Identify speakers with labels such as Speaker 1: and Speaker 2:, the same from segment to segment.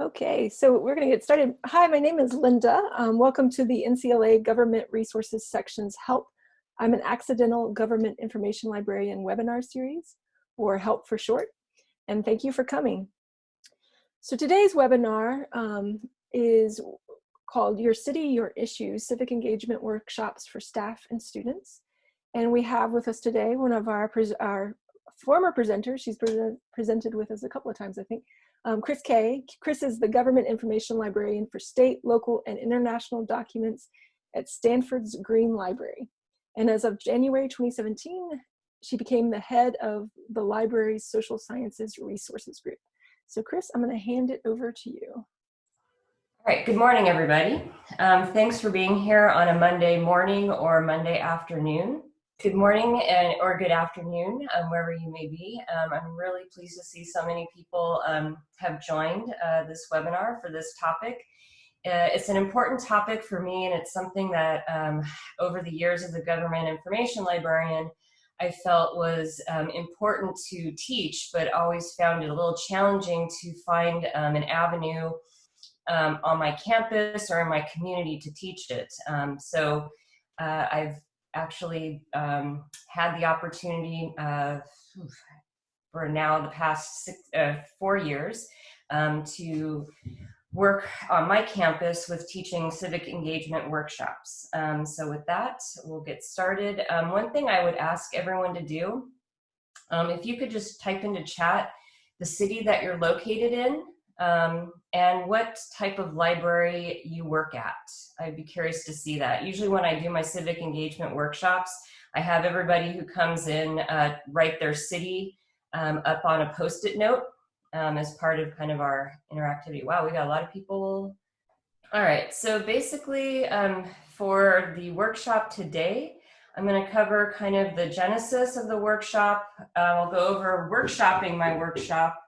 Speaker 1: Okay, so we're going to get started. Hi, my name is Linda. Um, welcome to the NCLA Government Resources Section's HELP. I'm an Accidental Government Information Librarian webinar series, or HELP for short, and thank you for coming. So today's webinar um, is called Your City, Your Issues, Civic Engagement Workshops for Staff and Students. And we have with us today one of our, our former presenters, she's pre presented with us a couple of times, I think, um, Chris Kay. Chris is the Government Information Librarian for state, local, and international documents at Stanford's Green Library. And as of January 2017, she became the head of the library's Social Sciences Resources Group. So Chris, I'm gonna hand it over to you.
Speaker 2: All right, good morning, everybody. Um, thanks for being here on a Monday morning or Monday afternoon. Good morning and or good afternoon, um, wherever you may be. Um, I'm really pleased to see so many people um, have joined uh, this webinar for this topic. Uh, it's an important topic for me and it's something that um, over the years as a government information librarian, I felt was um, important to teach, but always found it a little challenging to find um, an avenue on my campus or in my community to teach it. so uh, I've actually um, had the opportunity uh, for now the past six, uh, four years um, to work on my campus with teaching civic engagement workshops. Um, so with that, we'll get started. Um, one thing I would ask everyone to do, um, if you could just type into chat the city that you're located in um, and what type of library you work at. I'd be curious to see that. Usually when I do my civic engagement workshops, I have everybody who comes in uh, write their city um, up on a post-it note um, as part of kind of our interactivity. Wow, we got a lot of people. All right, so basically um, for the workshop today, I'm going to cover kind of the genesis of the workshop. Uh, I'll go over workshopping my workshop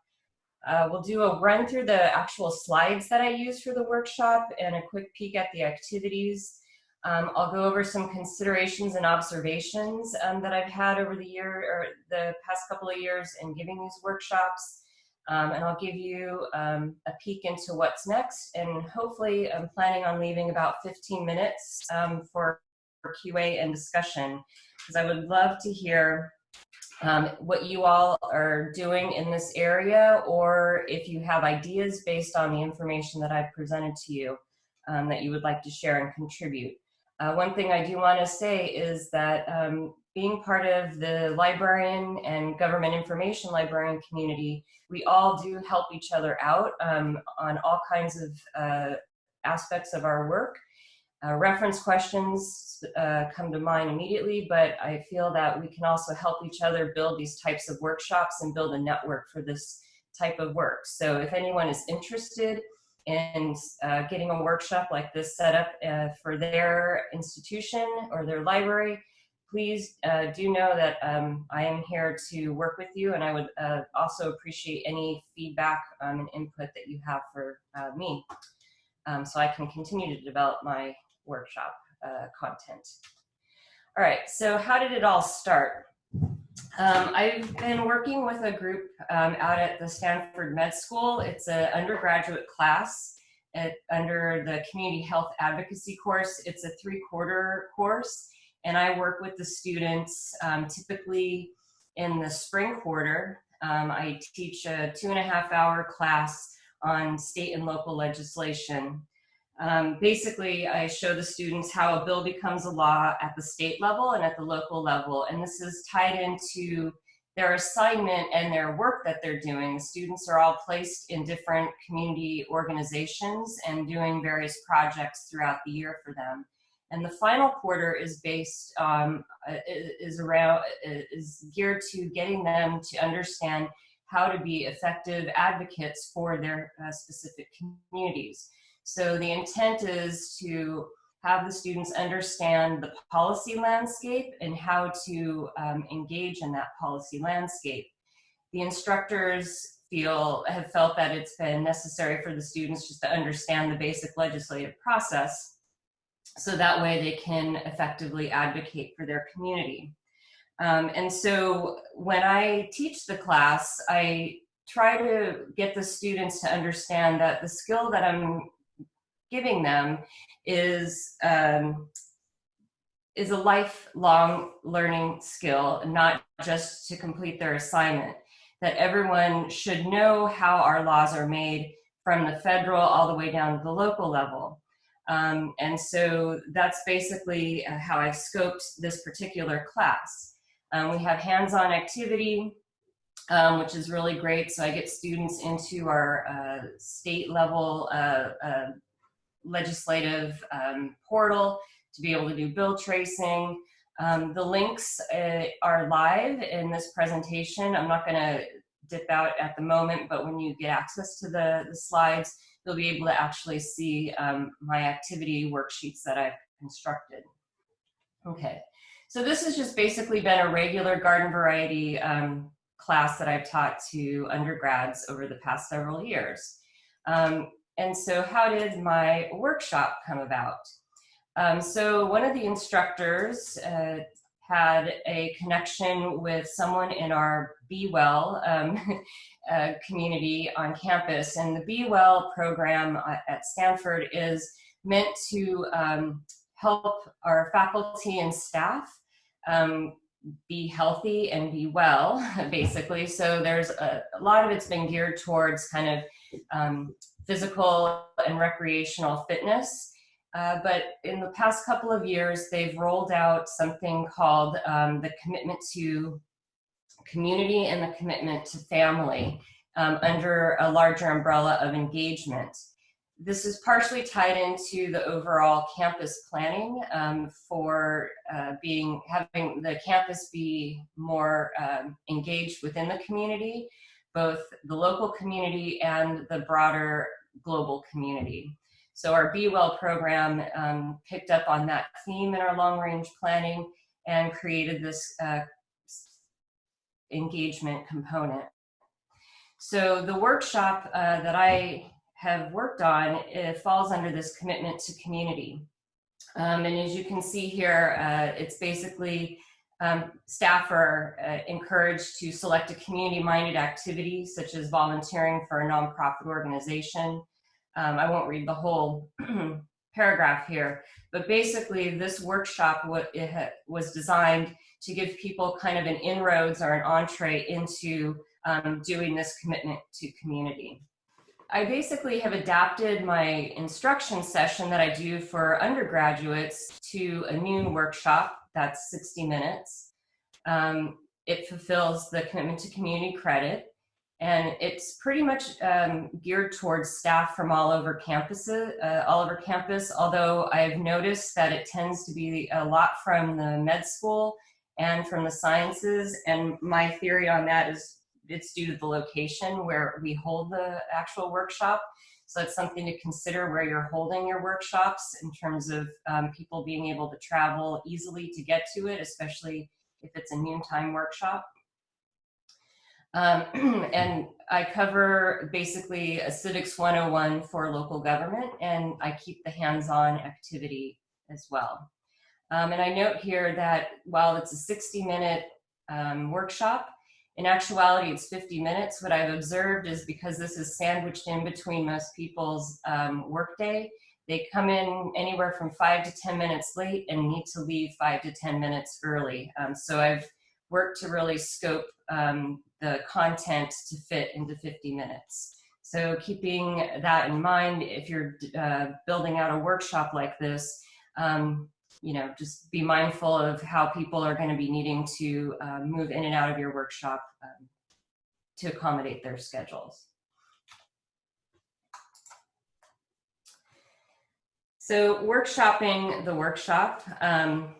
Speaker 2: uh, we'll do a run through the actual slides that I use for the workshop and a quick peek at the activities. Um, I'll go over some considerations and observations um, that I've had over the year or the past couple of years in giving these workshops. Um, and I'll give you um, a peek into what's next. And hopefully I'm planning on leaving about 15 minutes um, for QA and discussion because I would love to hear um, what you all are doing in this area or if you have ideas based on the information that I've presented to you um, that you would like to share and contribute. Uh, one thing I do want to say is that um, being part of the librarian and government information librarian community, we all do help each other out um, on all kinds of uh, aspects of our work. Uh, reference questions uh, come to mind immediately, but I feel that we can also help each other build these types of workshops and build a network for this type of work. So if anyone is interested in uh, getting a workshop like this set up uh, for their institution or their library, please uh, do know that um, I am here to work with you and I would uh, also appreciate any feedback um, and input that you have for me. Um, so I can continue to develop my workshop uh, content. All right, so how did it all start? Um, I've been working with a group um, out at the Stanford Med School. It's an undergraduate class at, under the Community Health Advocacy course. It's a three-quarter course, and I work with the students um, typically in the spring quarter. Um, I teach a two and a half hour class on state and local legislation. Um, basically, I show the students how a bill becomes a law at the state level and at the local level. And this is tied into their assignment and their work that they're doing. Students are all placed in different community organizations and doing various projects throughout the year for them. And the final quarter is based, um, is around, is geared to getting them to understand how to be effective advocates for their uh, specific communities. So the intent is to have the students understand the policy landscape and how to um, engage in that policy landscape. The instructors feel, have felt that it's been necessary for the students just to understand the basic legislative process so that way they can effectively advocate for their community. Um, and so when I teach the class, I try to get the students to understand that the skill that I'm giving them is um, is a lifelong learning skill, not just to complete their assignment. That everyone should know how our laws are made from the federal all the way down to the local level. Um, and so that's basically uh, how I've scoped this particular class. Um, we have hands-on activity, um, which is really great. So I get students into our uh, state level uh, uh legislative um, portal to be able to do bill tracing. Um, the links uh, are live in this presentation. I'm not going to dip out at the moment, but when you get access to the, the slides, you'll be able to actually see um, my activity worksheets that I've constructed. Okay, so this has just basically been a regular garden variety um, class that I've taught to undergrads over the past several years. Um, and so how did my workshop come about? Um, so one of the instructors uh, had a connection with someone in our Be Well um, uh, community on campus. And the Be Well program uh, at Stanford is meant to um, help our faculty and staff um, be healthy and be well, basically. So there's a, a, lot of it's been geared towards kind of um, physical and recreational fitness. Uh, but in the past couple of years, they've rolled out something called um, the commitment to community and the commitment to family um, under a larger umbrella of engagement. This is partially tied into the overall campus planning um, for uh, being having the campus be more um, engaged within the community, both the local community and the broader global community. So our Be Well program um, picked up on that theme in our long range planning and created this uh, engagement component. So the workshop uh, that I have worked on, it falls under this commitment to community. Um, and as you can see here, uh, it's basically um, staff are uh, encouraged to select a community-minded activity, such as volunteering for a nonprofit organization, um, I won't read the whole paragraph here, but basically this workshop was designed to give people kind of an inroads or an entree into um, doing this commitment to community. I basically have adapted my instruction session that I do for undergraduates to a noon workshop that's 60 minutes. Um, it fulfills the commitment to community credit and it's pretty much um, geared towards staff from all over campuses, uh, all over campus, although I've noticed that it tends to be a lot from the med school and from the sciences, and my theory on that is it's due to the location where we hold the actual workshop. So it's something to consider where you're holding your workshops in terms of um, people being able to travel easily to get to it, especially if it's a noontime workshop. Um, and I cover basically a civics 101 for local government and I keep the hands-on activity as well. Um, and I note here that while it's a 60 minute um, workshop, in actuality it's 50 minutes. What I've observed is because this is sandwiched in between most people's um, workday, they come in anywhere from five to 10 minutes late and need to leave five to 10 minutes early. Um, so I've worked to really scope um, the content to fit into 50 minutes. So keeping that in mind, if you're uh, building out a workshop like this, um, you know, just be mindful of how people are going to be needing to uh, move in and out of your workshop um, to accommodate their schedules. So workshopping the workshop. Um,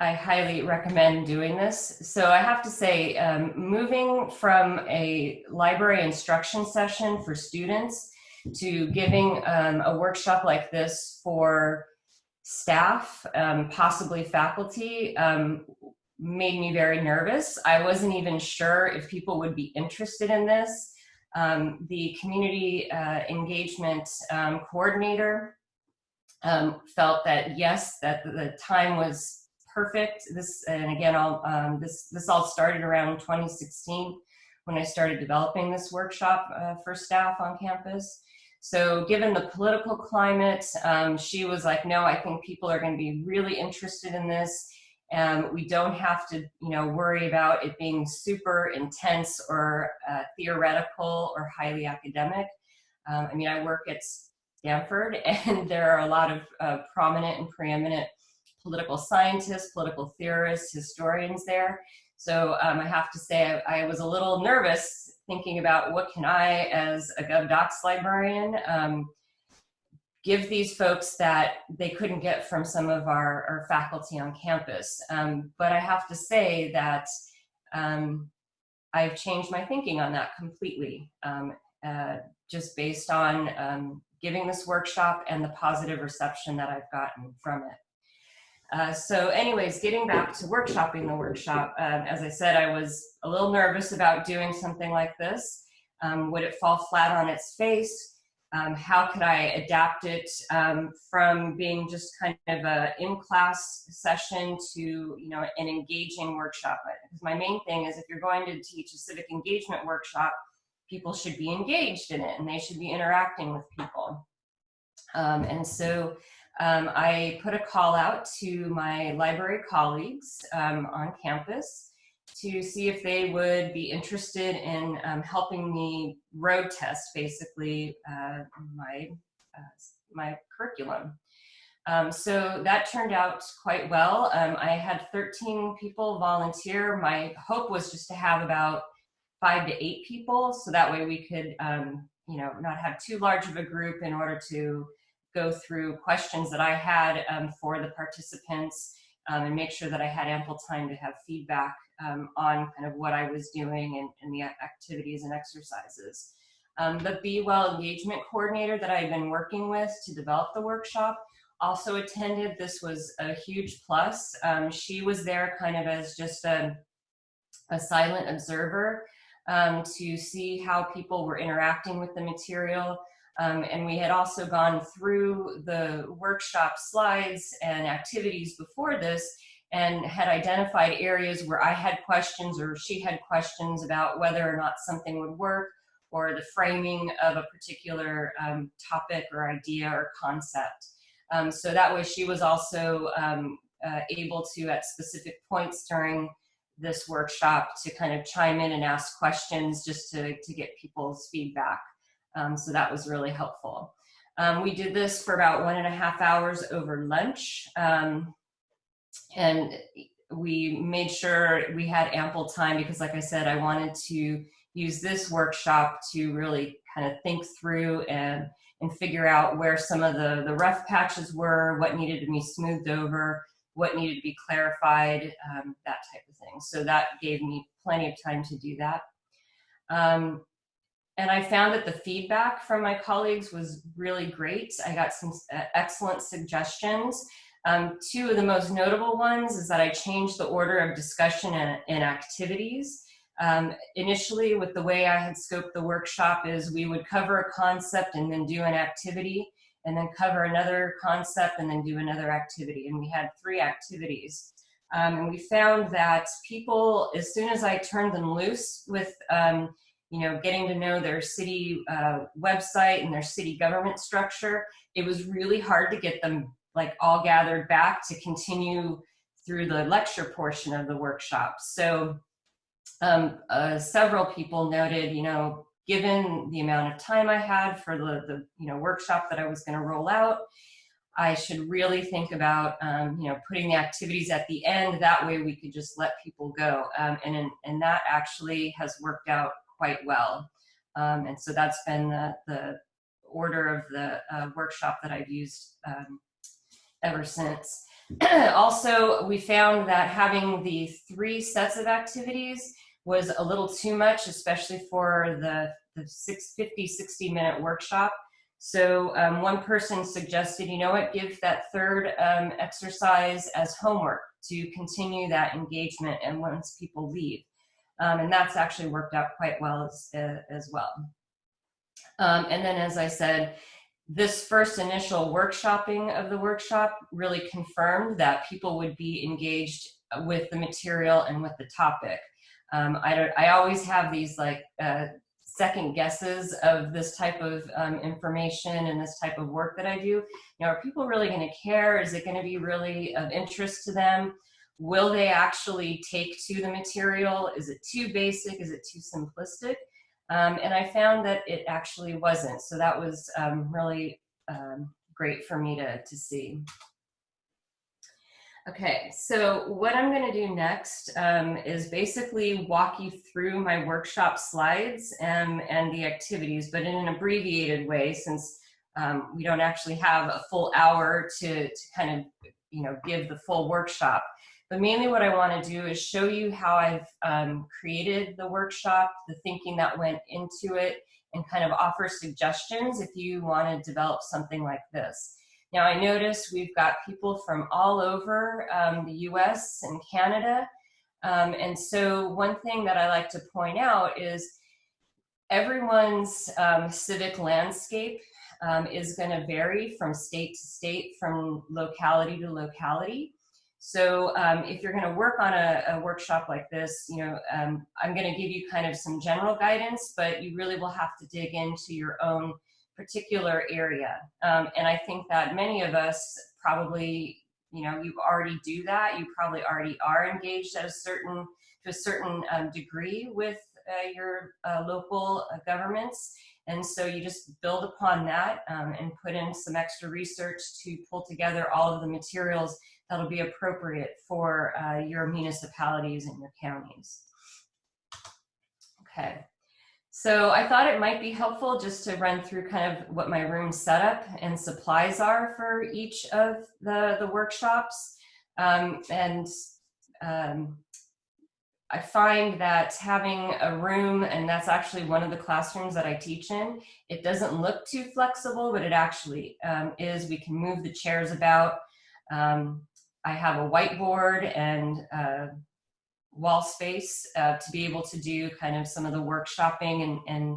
Speaker 2: I highly recommend doing this. So I have to say, um, moving from a library instruction session for students to giving um, a workshop like this for staff, um, possibly faculty, um, made me very nervous. I wasn't even sure if people would be interested in this. Um, the community uh, engagement um, coordinator felt that yes, that the time was perfect. This, and again, all, um, this, this all started around 2016 when I started developing this workshop uh, for staff on campus. So given the political climate, um, she was like, no, I think people are going to be really interested in this. And we don't have to, you know, worry about it being super intense or uh, theoretical or highly academic. Um, I mean, I work at Stanford and there are a lot of uh, prominent and preeminent political scientists, political theorists, historians there. So um, I have to say I, I, was a little nervous thinking about what can I, as a GovDocs librarian, um, give these folks that they couldn't get from some of our, our faculty on campus. Um, but I have to say that um, I've changed my thinking on that completely, um, uh, just based on um, giving this workshop and the positive reception that I've gotten from it. Uh, so anyways, getting back to workshopping the workshop, um, as I said, I was a little nervous about doing something like this. Um, would it fall flat on its face? Um, how could I adapt it um, from being just kind of a in-class session to you know an engaging workshop? Because my main thing is if you're going to teach a civic engagement workshop, people should be engaged in it and they should be interacting with people. Um, and so um, I put a call out to my library colleagues um, on campus to see if they would be interested in um, helping me road test basically uh, my, uh, my curriculum. Um, so that turned out quite well. Um, I had 13 people volunteer. My hope was just to have about five to eight people so that way we could um, you know not have too large of a group in order to go through questions that I had um, for the participants um, and make sure that I had ample time to have feedback um, on kind of what I was doing and, and the activities and exercises. Um, the Be Well engagement coordinator that I've been working with to develop the workshop also attended. This was a huge plus. Um, she was there kind of as just a, a silent observer um, to see how people were interacting with the material. Um, and we had also gone through the workshop slides and activities before this and had identified areas where I had questions or she had questions about whether or not something would work or the framing of a particular um, topic or idea or concept. Um, so that way she was also um, uh, able to, at specific points during this workshop, to kind of chime in and ask questions just to, to get people's feedback. Um, so that was really helpful. Um, we did this for about one and a half hours over lunch. Um, and we made sure we had ample time because like I said, I wanted to use this workshop to really kind of think through and, and figure out where some of the, the rough patches were, what needed to be smoothed over, what needed to be clarified, um, that type of thing. So that gave me plenty of time to do that. Um, and I found that the feedback from my colleagues was really great. I got some uh, excellent suggestions. Um, two of the most notable ones is that I changed the order of discussion and, and activities. Um, initially, with the way I had scoped the workshop is we would cover a concept and then do an activity, and then cover another concept and then do another activity. And we had three activities. Um, and we found that people, as soon as I turned them loose with um, you know, getting to know their city uh, website and their city government structure, it was really hard to get them like all gathered back to continue through the lecture portion of the workshop. So um, uh, several people noted, you know, given the amount of time I had for the, the you know, workshop that I was gonna roll out, I should really think about, um, you know, putting the activities at the end. That way we could just let people go. Um, and, and that actually has worked out quite well. Um, and so that's been the, the order of the uh, workshop that I've used um, ever since. also, we found that having the three sets of activities was a little too much, especially for the, the six, 50, 60 minute workshop. So um, one person suggested, you know what, give that third um, exercise as homework to continue that engagement and once people leave. Um, and that's actually worked out quite well as, uh, as well. Um, and then, as I said, this first initial workshopping of the workshop really confirmed that people would be engaged with the material and with the topic. Um, I don't. I always have these like uh, second guesses of this type of um, information and this type of work that I do. You know, are people really going to care? Is it going to be really of interest to them? Will they actually take to the material? Is it too basic? Is it too simplistic? Um, and I found that it actually wasn't. So that was um, really um, great for me to, to see. Okay, so what I'm going to do next um, is basically walk you through my workshop slides and, and the activities, but in an abbreviated way since um, we don't actually have a full hour to, to kind of, you know, give the full workshop. But mainly what I want to do is show you how I've um, created the workshop, the thinking that went into it, and kind of offer suggestions if you want to develop something like this. Now I notice we've got people from all over um, the US and Canada. Um, and so one thing that I like to point out is everyone's um, civic landscape um, is going to vary from state to state, from locality to locality. So um, if you're going to work on a, a, workshop like this, you know, um, I'm going to give you kind of some general guidance, but you really will have to dig into your own particular area. Um, and I think that many of us probably, you know, you already do that. You probably already are engaged at a certain, to a certain um, degree with uh, your uh, local uh, governments. And so you just build upon that um, and put in some extra research to pull together all of the materials that'll be appropriate for uh, your municipalities and your counties. Okay. So I thought it might be helpful just to run through kind of what my room setup and supplies are for each of the, the workshops. Um, and um, I find that having a room, and that's actually one of the classrooms that I teach in, it doesn't look too flexible, but it actually um, is. We can move the chairs about. Um, I have a whiteboard and uh, wall space uh, to be able to do kind of some of the workshopping and, and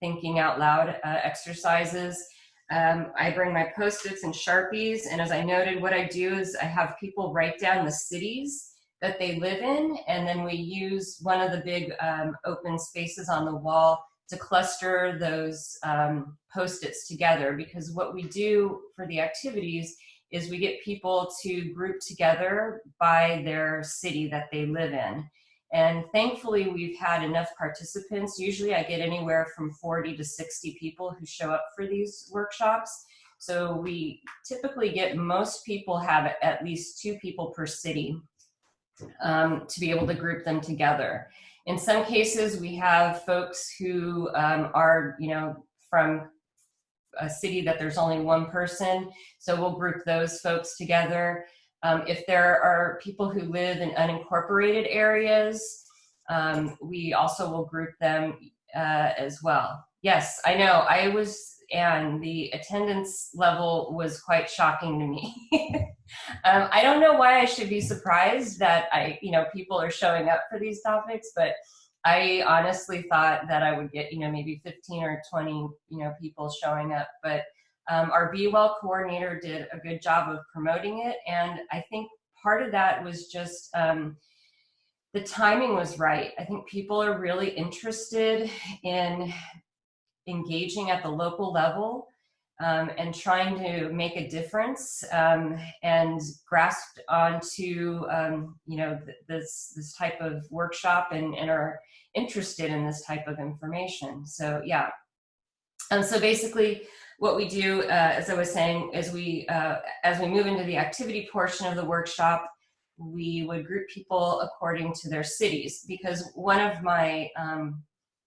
Speaker 2: thinking out loud uh, exercises. Um, I bring my post-its and Sharpies, and as I noted, what I do is I have people write down the cities that they live in, and then we use one of the big um, open spaces on the wall to cluster those um, post-its together because what we do for the activities is we get people to group together by their city that they live in. And thankfully, we've had enough participants. Usually I get anywhere from 40 to 60 people who show up for these workshops. So we typically get most people have at least two people per city um, to be able to group them together. In some cases, we have folks who um, are, you know, from a city that there's only one person. So we'll group those folks together. Um, if there are people who live in unincorporated areas, um, we also will group them uh, as well. Yes, I know. I was, and the attendance level was quite shocking to me. um, I don't know why I should be surprised that I, you know, people are showing up for these topics, but I honestly thought that I would get, you know, maybe 15 or 20, you know, people showing up, but um, our Be Well coordinator did a good job of promoting it. And I think part of that was just um, the timing was right. I think people are really interested in engaging at the local level um, and trying to make a difference um, and grasped onto um, you know th this this type of workshop and, and are interested in this type of information. So yeah. And so basically what we do, uh, as I was saying, is we, uh, as we move into the activity portion of the workshop, we would group people according to their cities because one of my um,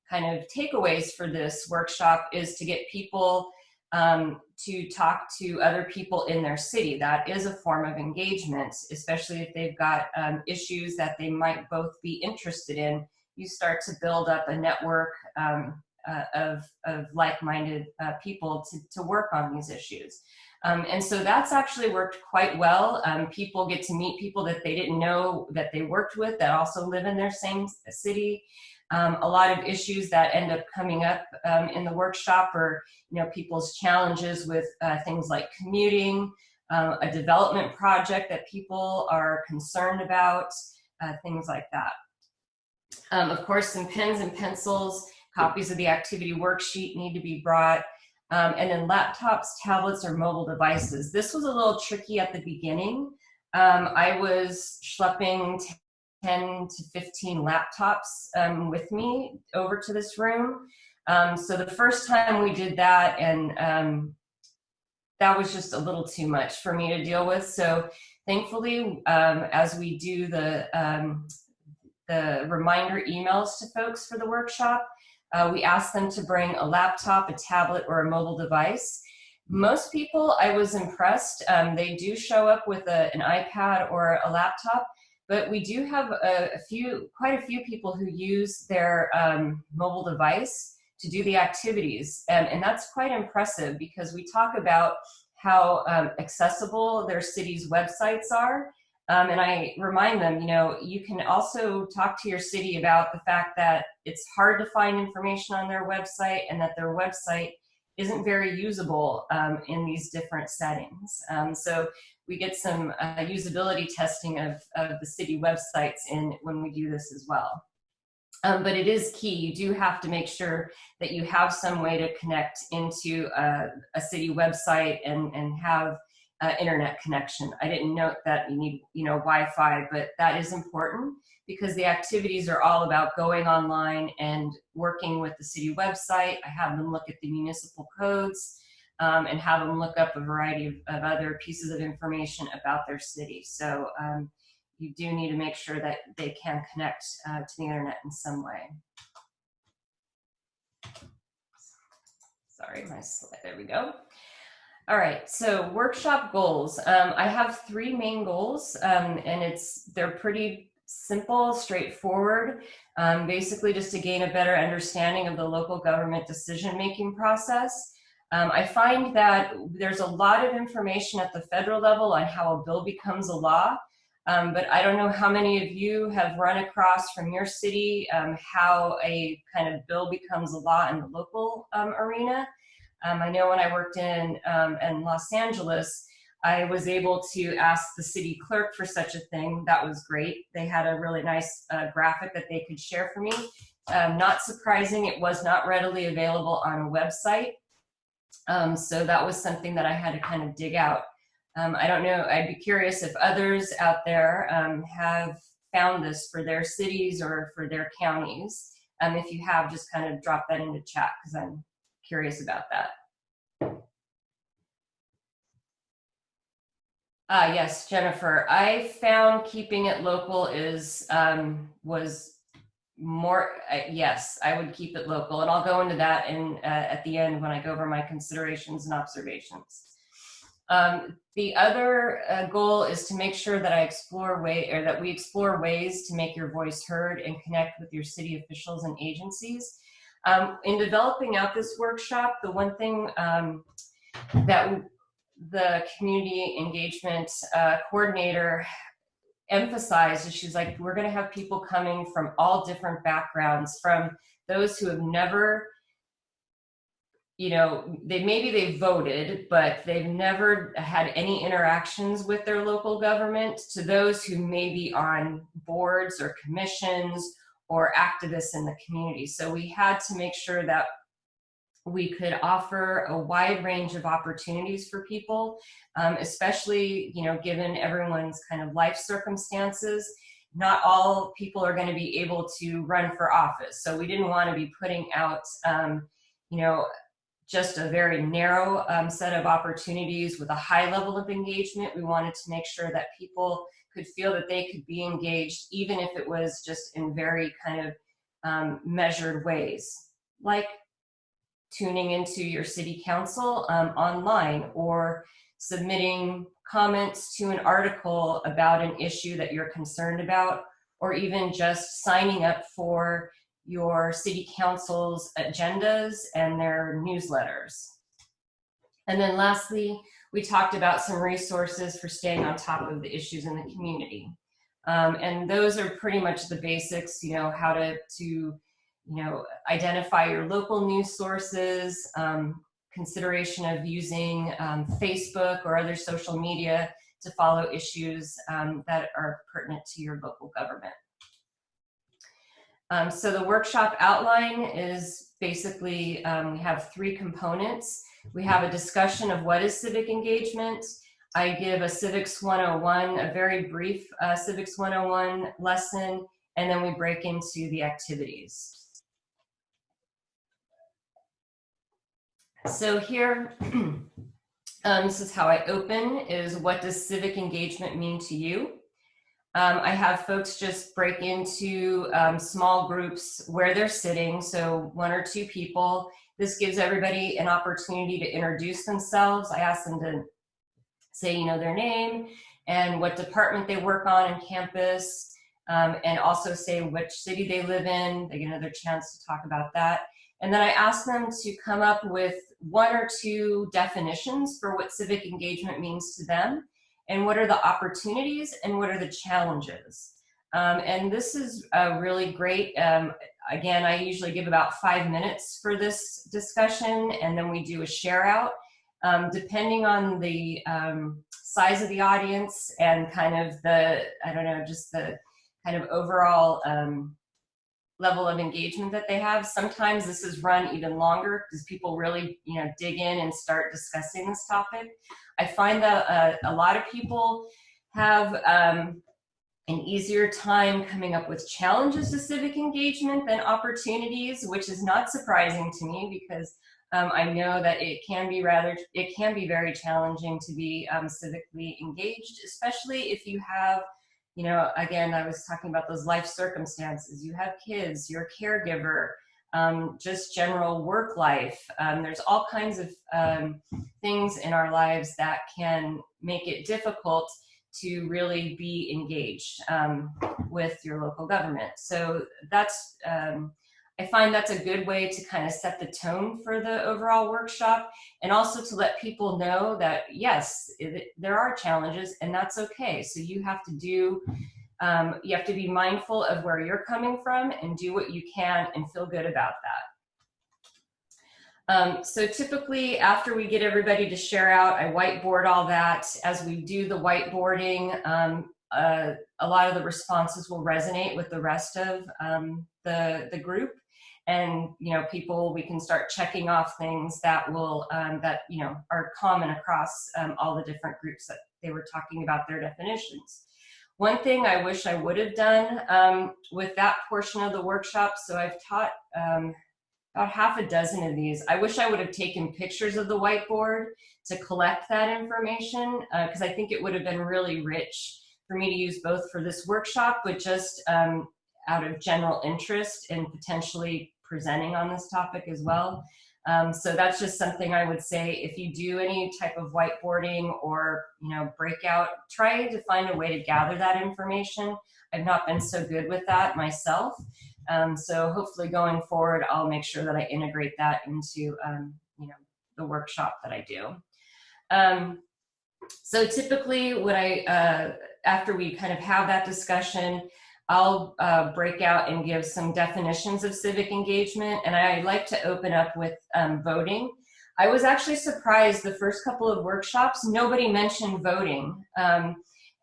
Speaker 2: kind of takeaways for this workshop is to get people um, to talk to other people in their city. That is a form of engagement, especially if they've got um, issues that they might both be interested in you start to build up a network um, uh, of, of like-minded uh, people to, to work on these issues. Um, and so that's actually worked quite well. Um, people get to meet people that they didn't know that they worked with that also live in their same city. Um, a lot of issues that end up coming up um, in the workshop are, you know, people's challenges with uh, things like commuting, uh, a development project that people are concerned about, uh, things like that. Um, of course, some pens and pencils, copies of the activity worksheet need to be brought. Um, and then laptops, tablets, or mobile devices. This was a little tricky at the beginning. Um, I was schlepping 10 to 15 laptops um, with me over to this room. Um, so the first time we did that, and um, that was just a little too much for me to deal with. So thankfully, um, as we do the, um, the reminder emails to folks for the workshop, uh, we ask them to bring a laptop, a tablet, or a mobile device. Most people, I was impressed. Um, they do show up with a, an iPad or a laptop, but we do have a, a few, quite a few people who use their um, mobile device to do the activities. And, and that's quite impressive because we talk about how um, accessible their city's websites are. Um, and I remind them, you know, you can also talk to your city about the fact that it's hard to find information on their website and that their website isn't very usable um, in these different settings. Um, so we get some uh, usability testing of, of the city websites in when we do this as well. Um, but it is key. You do have to make sure that you have some way to connect into a, a city website and, and have uh, internet connection. I didn't note that you need, you know, Wi-Fi, but that is important because the activities are all about going online and working with the city website. I have them look at the municipal codes um, and have them look up a variety of, of, other pieces of information about their city. So um, you do need to make sure that they can connect uh, to the internet in some way. Sorry, my slide, there we go. All right, so workshop goals. Um, I have three main goals um, and it's they're pretty simple, straightforward, um, basically just to gain a better understanding of the local government decision-making process. Um, I find that there's a lot of information at the federal level on how a bill becomes a law, um, but I don't know how many of you have run across from your city um, how a kind of bill becomes a law in the local arena. Um, I know when I worked in, um, in Los Angeles, I was able to ask the city clerk for such a thing. That was great. They had a really nice uh, graphic that they could share for me. Um, not surprising, it was not readily available on a website. so that was something that I had to kind of dig out. Um, I don't know, I'd be curious if others out there um, have found this for their cities or for their counties. Um, if you have, just kind of drop that into chat because I'm curious about that. Ah, yes, Jennifer. I found keeping it local is um, was more. Uh, yes, I would keep it local, and I'll go into that in uh, at the end when I go over my considerations and observations. Um, the other uh, goal is to make sure that I explore way or that we explore ways to make your voice heard and connect with your city officials and agencies. Um, in developing out this workshop, the one thing um, that the community engagement uh, coordinator emphasized is she's like, we're gonna have people coming from all different backgrounds, from those who have never you know, they maybe they voted, but they've never had any interactions with their local government to those who may be on boards or commissions or activists in the community. So we had to make sure that we could offer a wide range of opportunities for people, um, especially, you know, given everyone's kind of life circumstances. Not all people are going to be able to run for office. So we didn't want to be putting out, um, you know, just a very narrow um, set of opportunities with a high level of engagement. We wanted to make sure that people could feel that they could be engaged, even if it was just in very kind of um, measured ways, like tuning into your city council um, online or submitting comments to an article about an issue that you're concerned about, or even just signing up for your city council's agendas and their newsletters. And then lastly, we talked about some resources for staying on top of the issues in the community. Um, and those are pretty much the basics, you know, how to, to you know, identify your local news sources, um, consideration of using um, Facebook or other social media to follow issues um, that are pertinent to your local government. Um, so the workshop outline is basically, um, we have three components. We have a discussion of what is civic engagement. I give a Civics 101, a very brief uh, Civics 101 lesson, and then we break into the activities. So here, um, this is how I open, is what does civic engagement mean to you? Um, I have folks just break into um, small groups where they're sitting, so one or two people. This gives everybody an opportunity to introduce themselves. I ask them to say, you know, their name and what department they work on in campus, um, and also say which city they live in. They get another chance to talk about that. And then I ask them to come up with one or two definitions for what civic engagement means to them and what are the opportunities and what are the challenges. Um, and this is uh, really great. Um, again, I usually give about five minutes for this discussion and then we do a share out. Um, depending on the um, size of the audience and kind of the, I don't know, just the kind of overall um, level of engagement that they have. Sometimes this is run even longer because people really, you know, dig in and start discussing this topic. I find that uh, a lot of people have um, an easier time coming up with challenges to civic engagement than opportunities, which is not surprising to me because um, I know that it can be rather, it can be very challenging to be um, civically engaged, especially if you have you know, again, I was talking about those life circumstances. You have kids, you're a caregiver, um, just general work life. Um, there's all kinds of um, things in our lives that can make it difficult to really be engaged um, with your local government. So that's um, I find that's a good way to kind of set the tone for the overall workshop and also to let people know that yes, it, there are challenges and that's okay. So you have to do, um, you have to be mindful of where you're coming from and do what you can and feel good about that. Um, so typically after we get everybody to share out, I whiteboard all that. As we do the whiteboarding, um, uh, a lot of the responses will resonate with the rest of um, the, the group and you know people we can start checking off things that will um, that you know are common across um, all the different groups that they were talking about their definitions one thing I wish I would have done um, with that portion of the workshop so I've taught about half a dozen of these I wish I would have taken pictures of the whiteboard to collect that information because uh, I think it would have been really rich for me to use both for this workshop but just um, out of general interest and potentially presenting on this topic as well. Um, so that's just something I would say if you do any type of whiteboarding or you know breakout, try to find a way to gather that information. I've not been so good with that myself. Um, so hopefully going forward, I'll make sure that I integrate that into um, you know the workshop that I do. Um, so typically what I, uh, after we kind of have that discussion, I'll uh, break out and give some definitions of civic engagement, and I like to open up with um, voting. I was actually surprised the first couple of workshops, nobody mentioned voting. Um,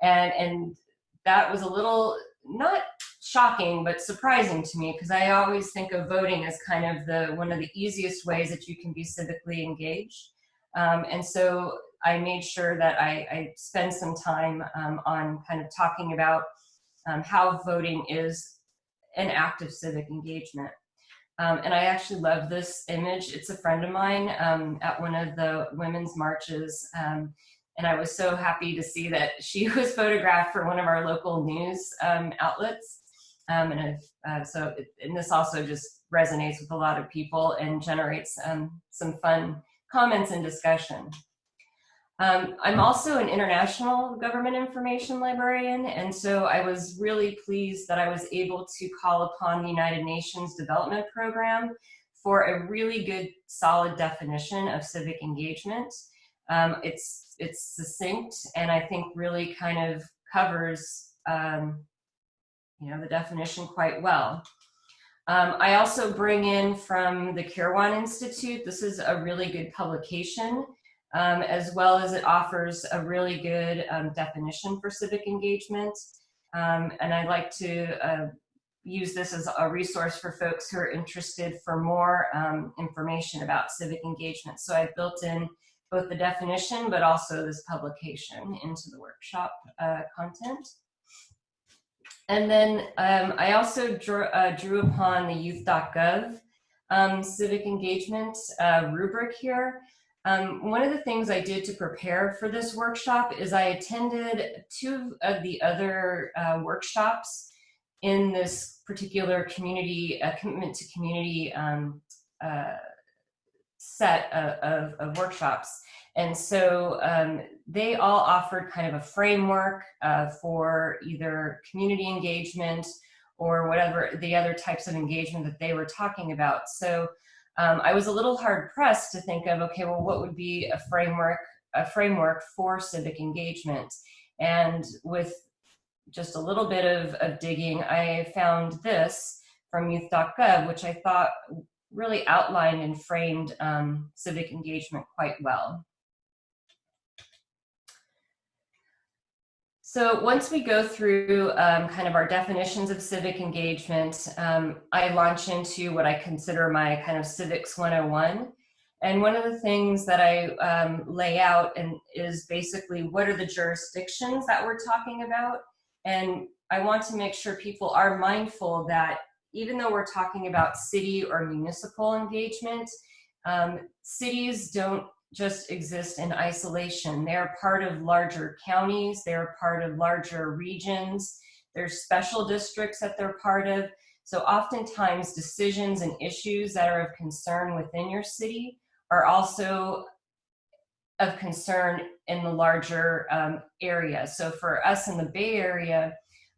Speaker 2: and, and that was a little, not shocking, but surprising to me because I always think of voting as kind of the one of the easiest ways that you can be civically engaged. Um, and so I made sure that I, I spend some time um, on kind of talking about um, how voting is an act of civic engagement. Um, and I actually love this image. It's a friend of mine um, at one of the women's marches. Um, and I was so happy to see that she was photographed for one of our local news um, outlets. Um, and uh, so, it, and this also just resonates with a lot of people and generates some fun comments and discussion. Um, I'm also an international government information librarian, and so I was really pleased that I was able to call upon the United Nations Development Program for a really good, solid definition of civic engagement. Um, it's, it's succinct and I think really kind of covers um, you know, the definition quite well. Um, I also bring in from the Kirwan Institute, this is a really good publication um, as well as it offers a really good um, definition for civic engagement. Um, and I'd like to uh, use this as a resource for folks who are interested for more um, information about civic engagement. So I've built in both the definition, but also this publication into the workshop uh, content. And then um, I also drew, uh, drew upon the youth.gov um, civic engagement uh, rubric here. Um, one of the things I did to prepare for this workshop is I attended two of the other uh, workshops in this particular community, uh, commitment to community um, uh, set of, of, of, workshops. And so um, they all offered kind of a framework uh, for either community engagement or whatever the other types of engagement that they were talking about. So um, I was a little hard pressed to think of, okay, well, what would be a framework, a framework for civic engagement? And with just a little bit of, of digging, I found this from youth.gov, which I thought really outlined and framed um, civic engagement quite well. So once we go through um, kind of our definitions of civic engagement, um, I launch into what I consider my kind of civics 101. And one of the things that I um, lay out and is basically what are the jurisdictions that we're talking about? And I want to make sure people are mindful that even though we're talking about city or municipal engagement, um, cities don't just exist in isolation. They're part of larger counties, they're part of larger regions, there's special districts that they're part of. So oftentimes decisions and issues that are of concern within your city are also of concern in the larger um, area. So for us in the Bay Area,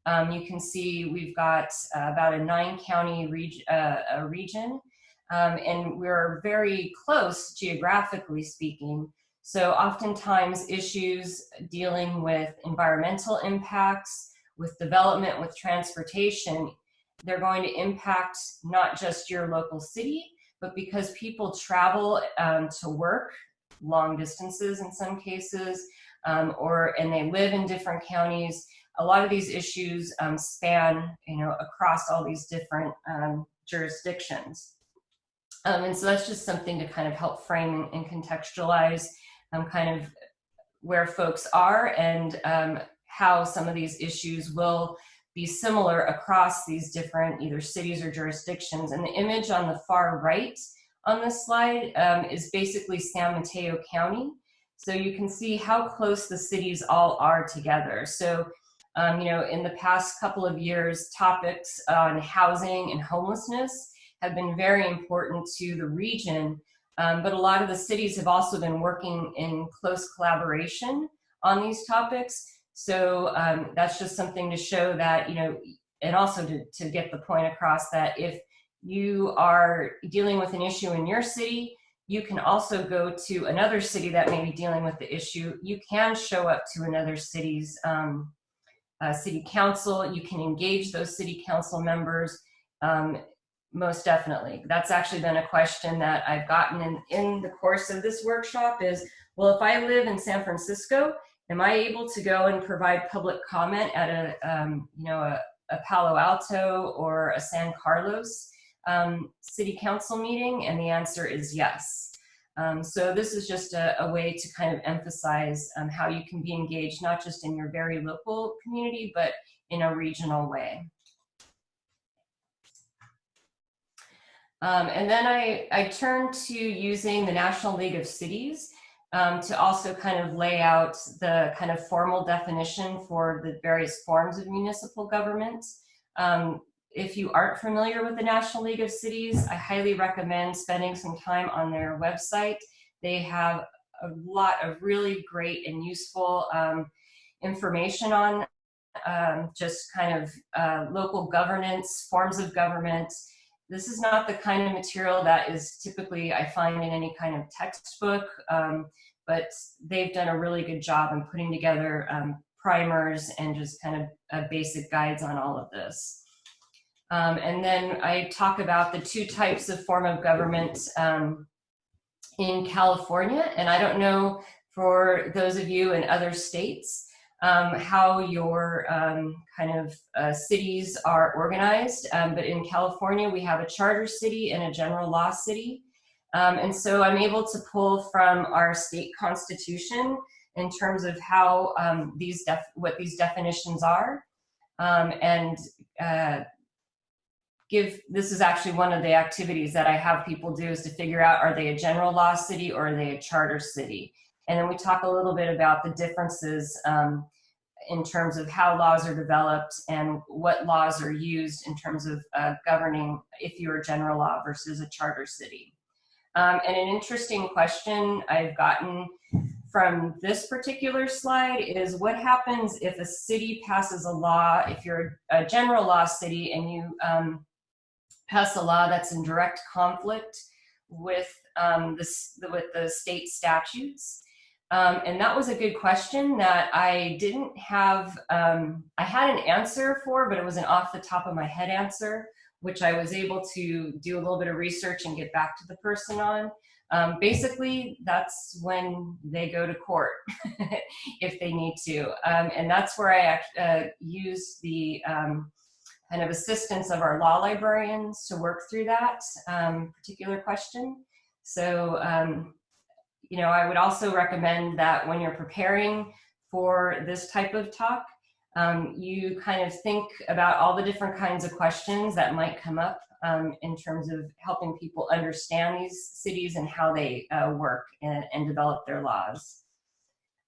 Speaker 2: um, you can see we've got uh, about a nine county reg uh, region um, and we're very close geographically speaking. So oftentimes issues dealing with environmental impacts, with development, with transportation, they're going to impact not just your local city, but because people travel um, to work long distances in some cases, um, or and they live in different counties, a lot of these issues um, span, you know, across all these different um, jurisdictions. Um, and so that's just something to kind of help frame and contextualize um, kind of where folks are and um, how some of these issues will be similar across these different either cities or jurisdictions. And the image on the far right on this slide um, is basically San Mateo County. So you can see how close the cities all are together. So, um, you know, in the past couple of years, topics on housing and homelessness have been very important to the region, um, but a lot of the cities have also been working in close collaboration on these topics. So um, that's just something to show that, you know, and also to, to get the point across that if you are dealing with an issue in your city, you can also go to another city that may be dealing with the issue. You can show up to another city's um, uh, city council. You can engage those city council members. Um, most definitely. That's actually been a question that I've gotten in, in the course of this workshop is, well, if I live in San Francisco, am I able to go and provide public comment at a, um, you know, a, a, Palo Alto or a San Carlos um, city council meeting? And the answer is yes. Um, so this is just a, a, way to kind of emphasize um, how you can be engaged, not just in your very local community, but in a regional way. Um, and then I, I turned to using the National League of Cities um, to also kind of lay out the kind of formal definition for the various forms of municipal government. Um, if you aren't familiar with the National League of Cities, I highly recommend spending some time on their website. They have a lot of really great and useful um, information on um, just kind of uh, local governance, forms of government, this is not the kind of material that is typically I find in any kind of textbook, um, but they've done a really good job in putting together um, primers and just kind of uh, basic guides on all of this. Um, and then I talk about the two types of form of government um, in California. And I don't know for those of you in other states, um, how your um, kind of uh, cities are organized. Um, but in California, we have a charter city and a general law city. Um, and so I'm able to pull from our state constitution in terms of how um, these what these definitions are. Um, and uh, give, this is actually one of the activities that I have people do is to figure out, are they a general law city or are they a charter city? And then we talk a little bit about the differences um, in terms of how laws are developed and what laws are used in terms of uh, governing if you're a general law versus a charter city. Um, and an interesting question I've gotten from this particular slide is what happens if a city passes a law, if you're a general law city and you um, pass a law that's in direct conflict with, um, this, with the state statutes. Um, and that was a good question that I didn't have, um, I had an answer for, but it was an off the top of my head answer, which I was able to do a little bit of research and get back to the person on. Um, basically, that's when they go to court if they need to. Um, and that's where I uh, use the um, kind of assistance of our law librarians to work through that um, particular question. So, you know, I would also recommend that when you're preparing for this type of talk, um, you kind of think about all the different kinds of questions that might come up um, in terms of helping people understand these cities and how they uh, work and, and develop their laws.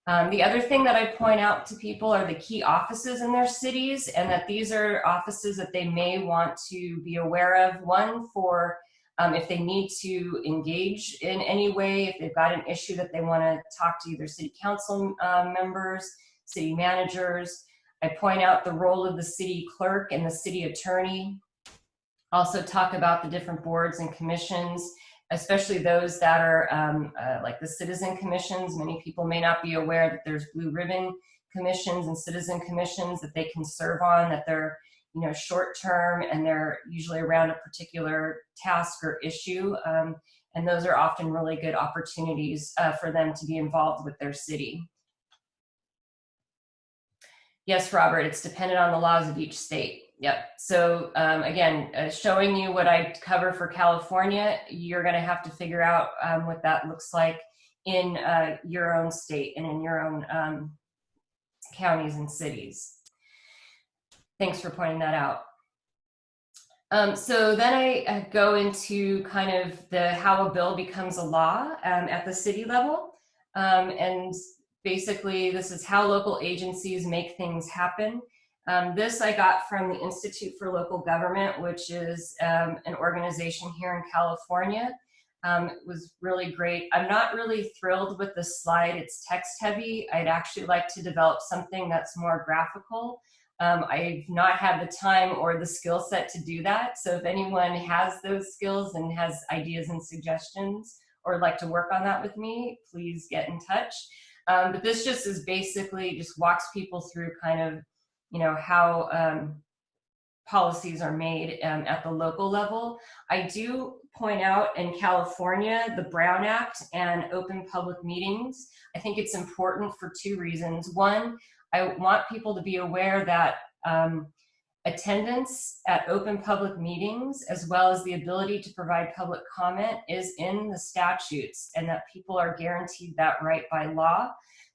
Speaker 2: Um, the other thing that I point out to people are the key offices in their cities and that these are offices that they may want to be aware of. One for um, if they need to engage in any way, if they've got an issue that they want to talk to either city council um, members, city managers. I point out the role of the city clerk and the city attorney. Also talk about the different boards and commissions especially those that are um, uh, like the citizen commissions. Many people may not be aware that there's blue ribbon commissions and citizen commissions that they can serve on, that they're you know short term and they're usually around a particular task or issue. Um, and those are often really good opportunities uh, for them to be involved with their city. Yes, Robert, it's dependent on the laws of each state. Yep. So um, again, uh, showing you what I cover for California, you're going to have to figure out um, what that looks like in uh, your own state and in your own um, counties and cities. Thanks for pointing that out. Um, so then I go into kind of the how a bill becomes a law um, at the city level. Um, and basically, this is how local agencies make things happen. Um, this I got from the Institute for Local Government, which is um, an organization here in California. Um, it was really great. I'm not really thrilled with the slide. It's text heavy. I'd actually like to develop something that's more graphical. Um, I've not had the time or the skill set to do that. So if anyone has those skills and has ideas and suggestions or would like to work on that with me, please get in touch. Um, but this just is basically just walks people through kind of you know, how um, policies are made um, at the local level. I do point out in California, the Brown Act and open public meetings, I think it's important for two reasons. One, I want people to be aware that um, attendance at open public meetings, as well as the ability to provide public comment is in the statutes and that people are guaranteed that right by law.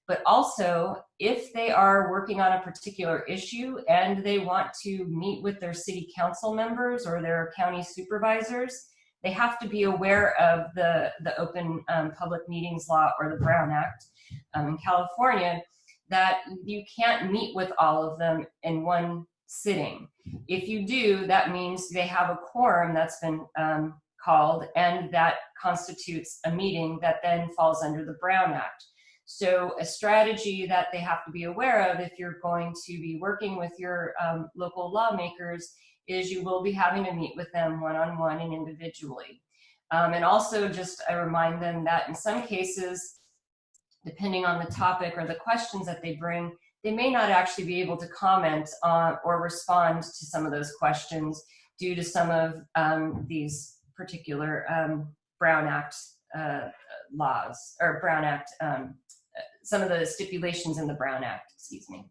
Speaker 2: But also if they are working on a particular issue and they want to meet with their city council members or their county supervisors, they have to be aware of the, the open um, public meetings law or the Brown Act. Um, in California that you can't meet with all of them in one sitting. If you do, that means they have a quorum that's been um, called and that constitutes a meeting that then falls under the Brown Act. So a strategy that they have to be aware of if you're going to be working with your um, local lawmakers is you will be having to meet with them one-on-one -on -one and individually. Um, and also just I remind them that in some cases, depending on the topic or the questions that they bring, they may not actually be able to comment on or respond to some of those questions due to some of um, these particular um, Brown Act uh, laws or Brown Act um, some of the stipulations in the Brown Act, excuse me.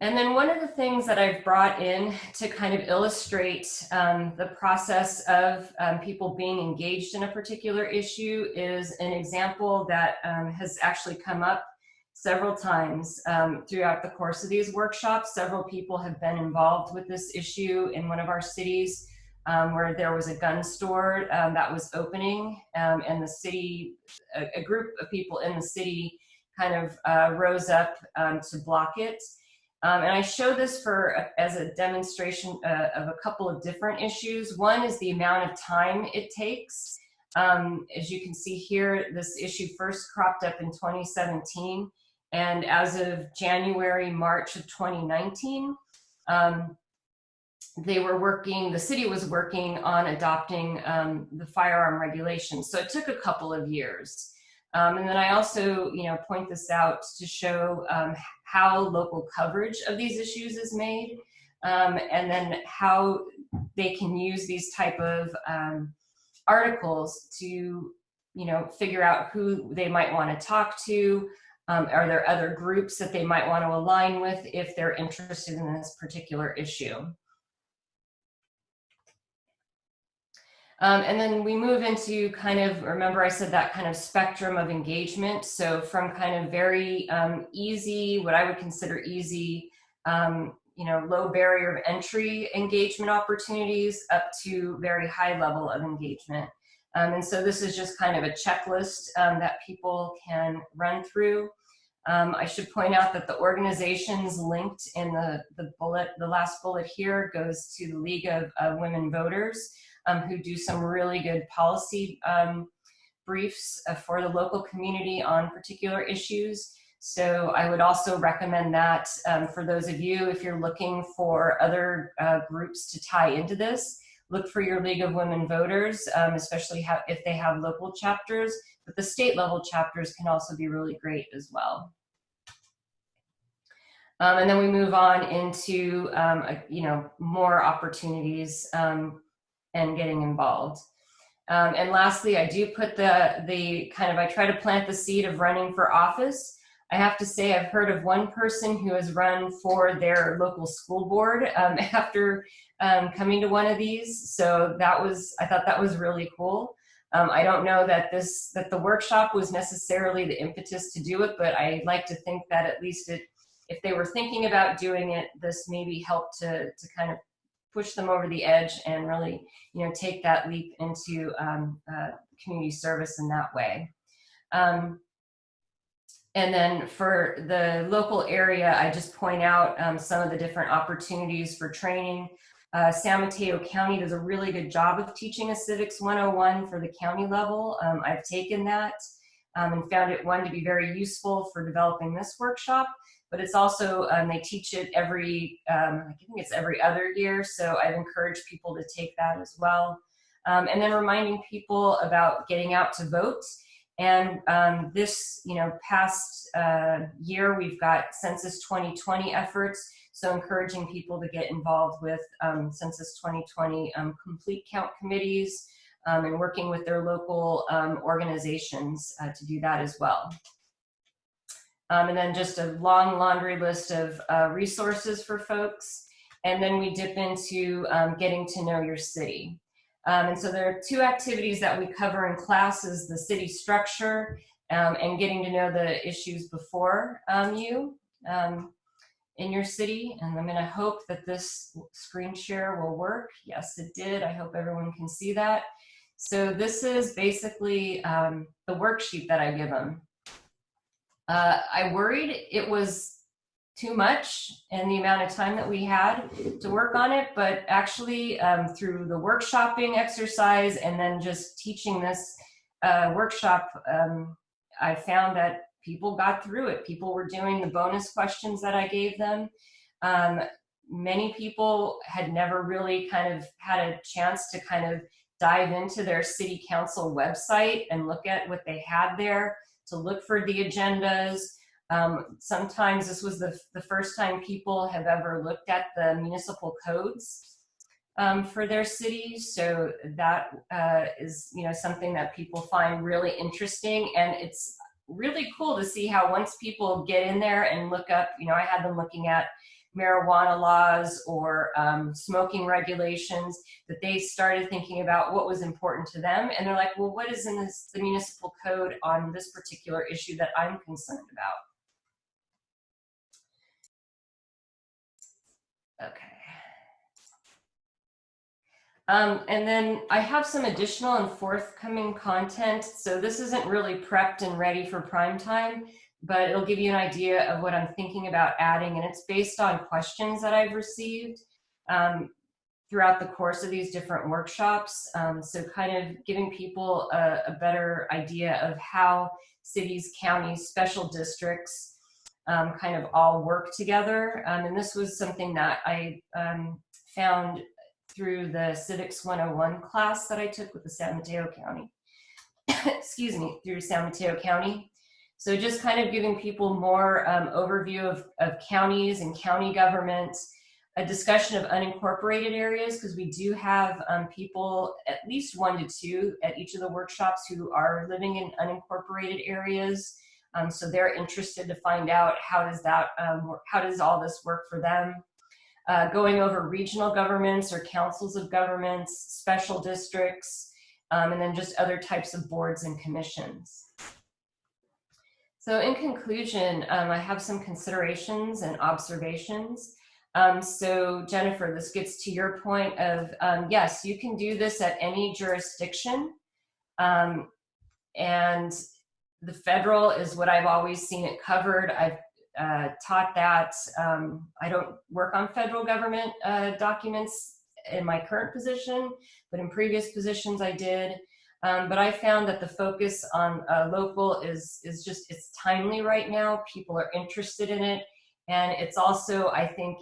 Speaker 2: And then one of the things that I've brought in to kind of illustrate um, the process of um, people being engaged in a particular issue is an example that um, has actually come up several times um, throughout the course of these workshops. Several people have been involved with this issue in one of our cities um, where there was a gun store um, that was opening and the city, a, a, group of people in the city kind of uh, rose up to block it. Um, and I show this for as a demonstration uh, of a couple of different issues. One is the amount of time it takes. Um, as you can see here, this issue first cropped up in 2017. And as of January, March of 2019, um, they were working, the city was working on adopting um, the firearm regulations. So it took a couple of years. Um, and then I also, you know, point this out to show um, how local coverage of these issues is made, um, and then how they can use these type of um, articles to, you know, figure out who they might want to talk to. Um, are there other groups that they might want to align with if they're interested in this particular issue? Um, and then we move into kind of, remember I said that kind of spectrum of engagement. So from kind of very um, easy, what I would consider easy, um, you know, low barrier of entry engagement opportunities up to very high level of engagement. Um, and so this is just kind of a checklist um, that people can run through. Um, I should point out that the organizations linked in the, the bullet, the last bullet here goes to the League of Women Voters um, who do some really good policy um, briefs uh, for the local community on particular issues. So I would also recommend that um, for those of you, if you're looking for other uh, groups to tie into this, look for your League of Women Voters, um, especially if they have local chapters, but the state level chapters can also be really great as well. Um, and then we move on into, um, a, you know, more opportunities um, and getting involved. Um, and lastly, I do put the, the kind of, I try to plant the seed of running for office. I have to say I've heard of one person who has run for their local school board um, after um, coming to one of these. So that was, I thought that was really cool. Um, I don't know that this, that the workshop was necessarily the impetus to do it, but I like to think that at least it, if they were thinking about doing it, this maybe helped to, to kind of push them over the edge and really, you know, take that leap into um, uh, community service in that way. Um, and then for the local area, I just point out um, some of the different opportunities for training. Uh, San Mateo County does a really good job of teaching a civics 101 for the county level. Um, I've taken that um, and found it one to be very useful for developing this workshop but it's also, um, they teach it every, um, I think it's every other year, so I've encouraged people to take that as well. Um, and then reminding people about getting out to vote. And um, this, you know, past uh, year, we've got Census 2020 efforts, so encouraging people to get involved with um, Census 2020 um, complete count committees and working with their local organizations uh, to do that as well. Um, and then just a long laundry list of uh, resources for folks. And then we dip into um, getting to know your city. Um, and so there are two activities that we cover in class is the city structure um, and getting to know the issues before um, you um, in your city. And I'm gonna hope that this screen share will work. Yes, it did. I hope everyone can see that. So this is basically the worksheet that I give them. Uh, I worried it was too much and the amount of time that we had to work on it, but actually um, through the workshopping exercise and then just teaching this uh, workshop, um, I found that people got through it. People were doing the bonus questions that I gave them. Um, many people had never really kind of had a chance to kind of dive into their city council website and look at what they had there to look for the agendas. Um, sometimes this was the, the first time people have ever looked at the municipal codes. um, for their city. So that uh, is, you know, something that people find really interesting. And it's really cool to see how once people get in there and look up, you know, I had them looking at marijuana laws or um, smoking regulations, that they started thinking about what was important to them. And they're like, well, what is in this, the municipal code on this particular issue that I'm concerned about? Okay. Um, and then I have some additional and forthcoming content. So this isn't really prepped and ready for prime time, but it'll give you an idea of what I'm thinking about adding. And it's based on questions that I've received um, throughout the course of these different workshops. Um, so kind of giving people a, a, better idea of how cities, counties, special districts um, kind of all work together. Um, and this was something that I um, found through the Civics 101 class that I took with the San Mateo County, excuse me, through San Mateo County. So just kind of giving people more um, overview of, of counties and county governments, a discussion of unincorporated areas, because we do have um, people, at least one to two at each of the workshops who are living in unincorporated areas. Um, so they're interested to find out how does that, um, how does all this work for them uh, going over regional governments or councils of governments, special districts, um, and then just other types of boards and commissions. So in conclusion, um, I have some considerations and observations. Um, so Jennifer, this gets to your point of, um, yes, you can do this at any jurisdiction. Um, and the federal is what I've always seen it covered. I've uh, taught that. Um, I don't work on federal government uh, documents in my current position, but in previous positions I did. Um, but I found that the focus on uh, local is, is just, it's timely right now. People are interested in it. And it's also, I think,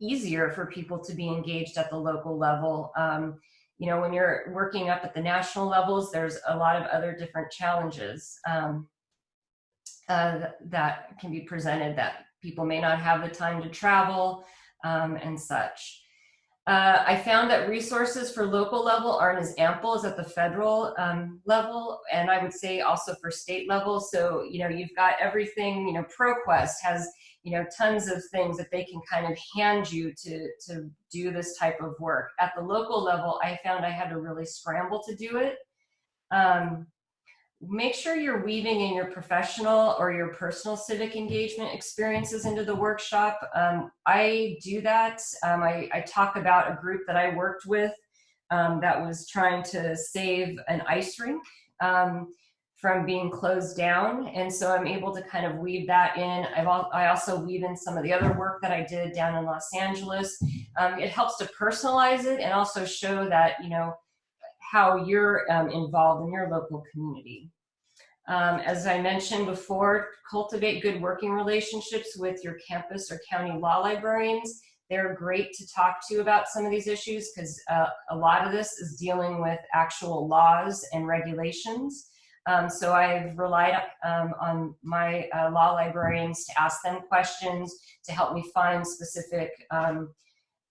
Speaker 2: easier for people to be engaged at the local level. Um, you know, when you're working up at the national levels, there's a lot of other different challenges. Um, uh, that can be presented that people may not have the time to travel um, and such. Uh, I found that resources for local level aren't as ample as at the federal um, level, and I would say also for state level. So, you know, you've got everything, you know, ProQuest has, you know, tons of things that they can kind of hand you to, to do this type of work. At the local level, I found I had to really scramble to do it. Um, make sure you're weaving in your professional or your personal civic engagement experiences into the workshop. Um, I do that. Um, I, I, talk about a group that I worked with um, that was trying to save an ice rink um, from being closed down. And so I'm able to kind of weave that in. I've al I also weave in some of the other work that I did down in Los Angeles. Um, it helps to personalize it and also show that, you know, how you're um, involved in your local community. Um, as I mentioned before, cultivate good working relationships with your campus or county law librarians. They're great to talk to about some of these issues because uh, a lot of this is dealing with actual laws and regulations. Um, so I've relied um, on my uh, law librarians to ask them questions to help me find specific um,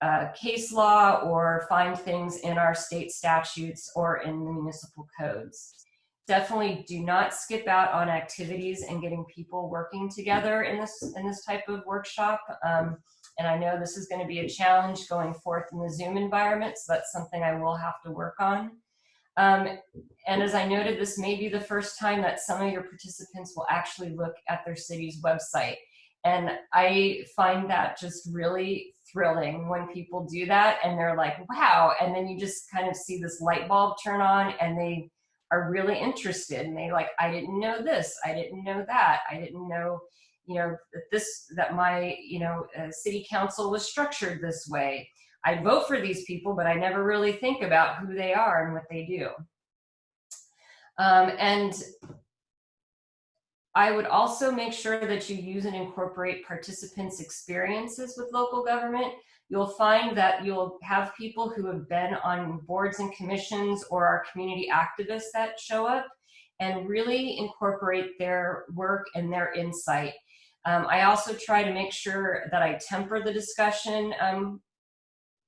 Speaker 2: uh, case law or find things in our state statutes or in the municipal codes. Definitely do not skip out on activities and getting people working together in this, in this type of workshop. Um, and I know this is going to be a challenge going forth in the Zoom environment, so that's something I will have to work on. Um, and as I noted, this may be the first time that some of your participants will actually look at their city's website. And I find that just really thrilling when people do that and they're like, wow. And then you just kind of see this light bulb turn on and they are really interested and they like, I didn't know this, I didn't know that, I didn't know, you know, that this, that my, you know, uh, city council was structured this way. I vote for these people, but I never really think about who they are and what they do. Um, and I would also make sure that you use and incorporate participants' experiences with local government. You'll find that you'll have people who have been on boards and commissions or are community activists that show up and really incorporate their work and their insight. Um, I also try to make sure that I temper the discussion um,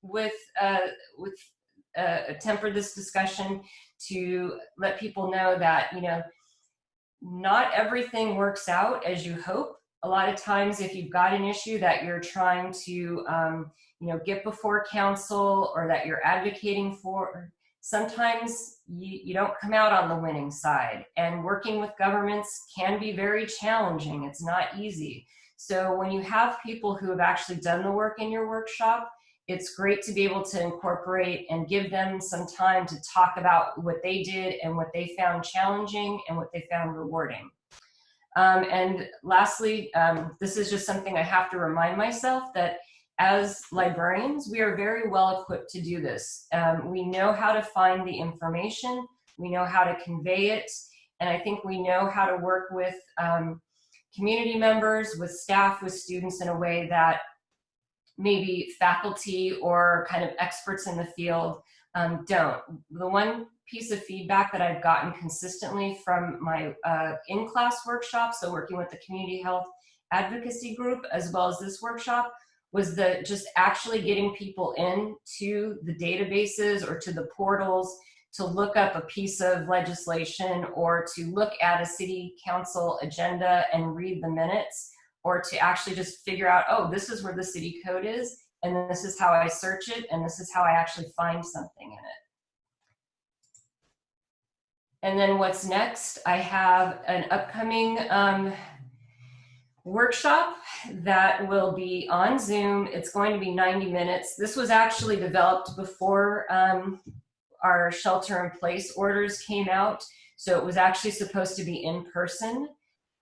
Speaker 2: with, uh, with uh, temper this discussion to let people know that, you know, not everything works out as you hope. A lot of times if you've got an issue that you're trying to, um, you know, get before council or that you're advocating for, sometimes you, you don't come out on the winning side. And working with governments can be very challenging. It's not easy. So when you have people who have actually done the work in your workshop, it's great to be able to incorporate and give them some time to talk about what they did and what they found challenging and what they found rewarding. Um, and lastly, um, this is just something I have to remind myself that as librarians, we are very well equipped to do this. Um, we know how to find the information, we know how to convey it, and I think we know how to work with um, community members, with staff, with students in a way that maybe faculty or kind of experts in the field um, don't. The one piece of feedback that I've gotten consistently from my uh, in-class workshop, so working with the community health advocacy group, as well as this workshop, was the just actually getting people into the databases or to the portals to look up a piece of legislation or to look at a city council agenda and read the minutes or to actually just figure out, oh, this is where the city code is, and this is how I search it, and this is how I actually find something in it. And then what's next? I have an upcoming um, workshop that will be on Zoom. It's going to be 90 minutes. This was actually developed before um, our shelter in place orders came out. So it was actually supposed to be in person.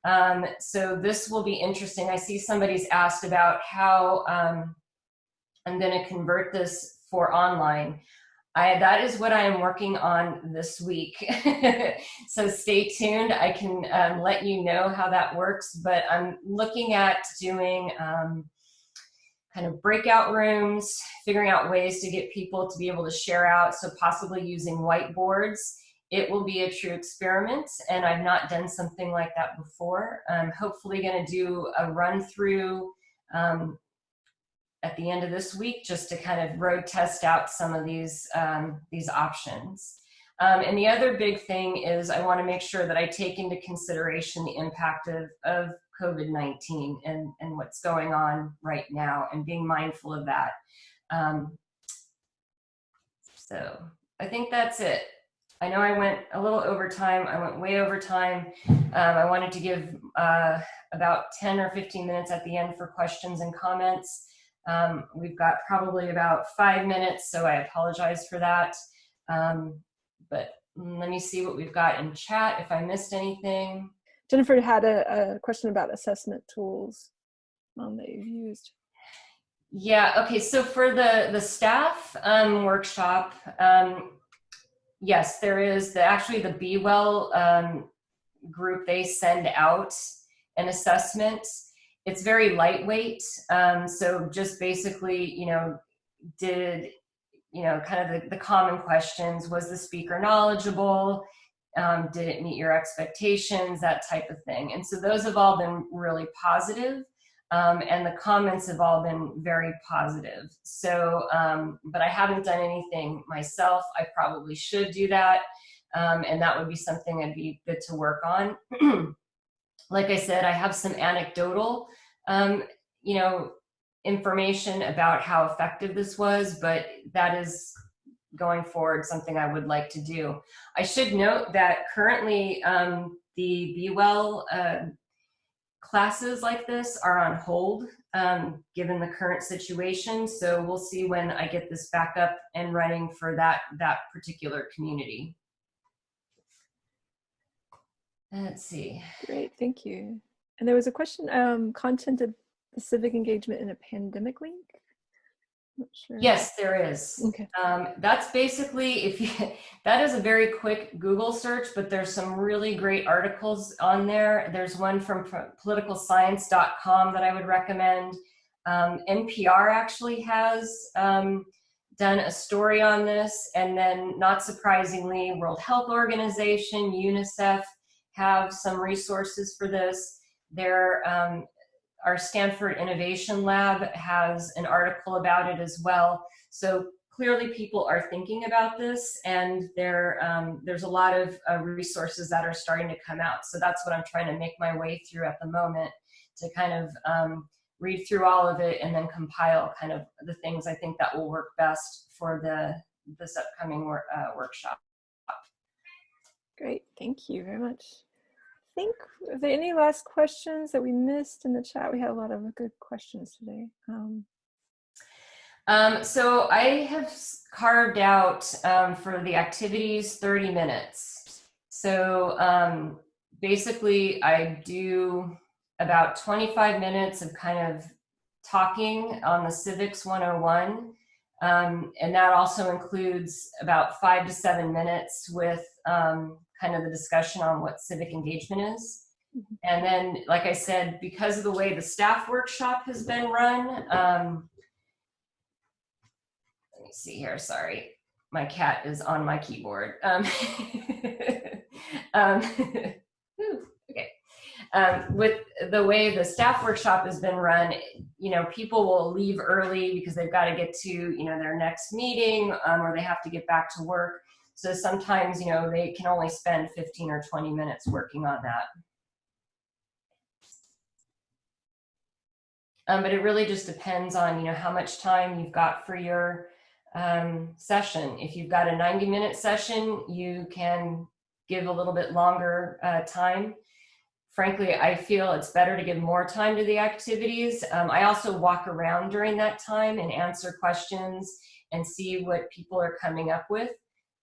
Speaker 2: Um, so this will be interesting. I see somebody's asked about how um, I'm going to convert this for online. I, that is what I am working on this week. so stay tuned. I can um, let you know how that works, but I'm looking at doing um, kind of breakout rooms, figuring out ways to get people to be able to share out, so possibly using whiteboards it will be a true experiment and I've not done something like that before. I'm hopefully going to do a run through um, at the end of this week just to kind of road test out some of these, um, these options. Um, and the other big thing is I want to make sure that I take into consideration the impact of, of COVID-19 and, and what's going on right now and being mindful of that. Um, so I think that's it. I know I went a little over time. I went way over time. Um, I wanted to give uh, about 10 or 15 minutes at the end for questions and comments. Um, we've got probably about five minutes, so I apologize for that. Um, but let me see what we've got in chat if I missed anything.
Speaker 1: Jennifer had a, a question about assessment tools um, that you've used.
Speaker 2: Yeah, okay, so for the, the staff um, workshop, um, yes, there is the actually the Be Well um, group. They send out an assessment. It's very lightweight. Um, so just basically, you know, did you know kind of the, the common questions? Was the speaker knowledgeable? Um, did it meet your expectations? That type of thing. And so those have all been really positive. Um, and the comments have all been very positive. So, um, but I haven't done anything myself. I probably should do that. Um, and that would be something I'd be good to work on. like I said, I have some anecdotal, um, you know, information about how effective this was, but that is going forward something I would like to do. I should note that currently um, the Be Well uh, classes like this are on hold um, given the current situation. So we'll see when I get this back up and running for that, that particular community. Let's see.
Speaker 1: Great, thank you. And there was a question, um, content of civic engagement in a pandemic link?
Speaker 2: Sure. Yes, there is.
Speaker 1: Okay.
Speaker 2: Um, that's basically, if you, that is a very quick Google search, but there's some really great articles on there. There's one from politicalscience.com that I would recommend. Um, NPR actually has um, done a story on this. And then not surprisingly, World Health Organization, UNICEF have some resources for this. There um, our Stanford Innovation Lab has an article about it as well. So clearly people are thinking about this and there, um, there's a lot of uh, resources that are starting to come out. So that's what I'm trying to make my way through at the moment to kind of um, read through all of it and then compile kind of the things I think that will work best for the this upcoming wor uh, workshop.
Speaker 1: Great, thank you very much. Think, are there any last questions that we missed in the chat? We had a lot of good questions today. Um,
Speaker 2: um, so I have carved out um, for the activities 30 minutes. So um, basically I do about 25 minutes of kind of talking on the Civics 101. Um, and that also includes about five to seven minutes with um, kind of the discussion on what civic engagement is. Mm-hmm. And then, like I said, because of the way the staff workshop has been run, um, let me see here, sorry. My cat is on my keyboard. Um, um, okay. Um, with the way the staff workshop has been run, you know, people will leave early because they've got to get to, you know, their next meeting um, or they have to get back to work. So sometimes, you know, they can only spend 15 or 20 minutes working on that. Um, but it really just depends on, you know, how much time you've got for your um, session. If you've got a 90 minute session, you can give a little bit longer uh, time. Frankly, I feel it's better to give more time to the activities. Um, I also walk around during that time and answer questions and see what people are coming up with.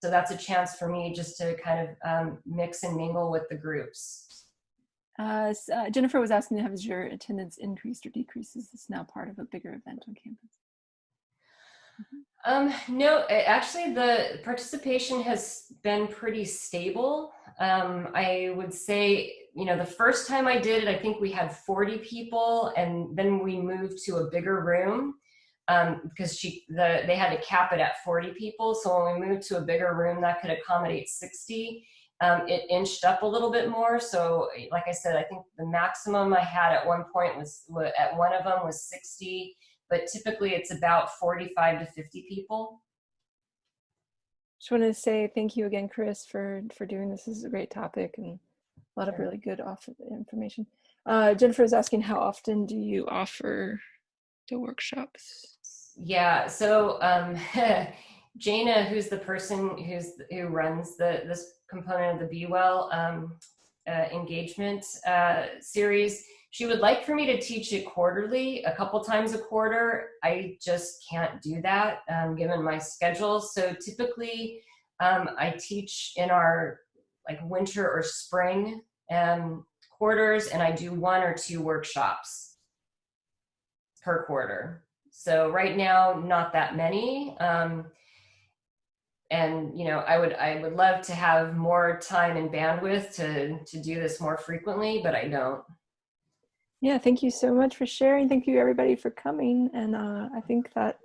Speaker 2: So that's a chance for me just to kind of um, mix and mingle with the groups.
Speaker 1: Uh, uh, Jennifer was asking, has your attendance increased or decreased? Is this now part of a bigger event on campus?
Speaker 2: Um, no, actually the participation has been pretty stable. Um, I would say, you know, the first time I did it, I think we had 40 people and then we moved to a bigger room um, because she, the, they had to cap it at 40 people. So when we moved to a bigger room that could accommodate 60, um, it inched up a little bit more. So like I said, I think the maximum I had at one point was, at one of them was 60 but typically it's about 45 to 50 people.
Speaker 1: Just want to say thank you again, Chris, for, for doing this. This is a great topic and a lot of really good off information. Uh, Jennifer is asking how often do you offer the workshops?
Speaker 2: Yeah, so um, Jana, who's the person who's who runs the this component of the Be Well um, uh, engagement uh, series, she would like for me to teach it quarterly, a couple times a quarter. I just can't do that um, given my schedule. So typically um, I teach in our like winter or spring um, quarters and I do one or two workshops per quarter. So right now, not that many. Um, and you know, I would I would love to have more time and bandwidth to to do this more frequently, but I don't.
Speaker 1: Yeah, thank you so much for sharing. Thank you everybody for coming. And uh, I think that